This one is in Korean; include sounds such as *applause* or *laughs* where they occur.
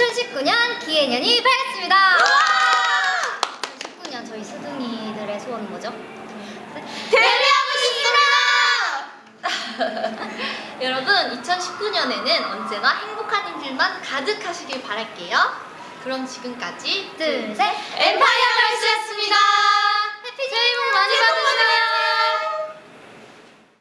2019년 기해년이 밝았습니다. 2019년 저희 스둥이들의 소원은 뭐죠? 데뷔하고 싶습니다! *laughs* 여러분, 2019년에는 언제나 행복한 일들만 가득하시길 바랄게요. 그럼 지금까지 둘, 셋.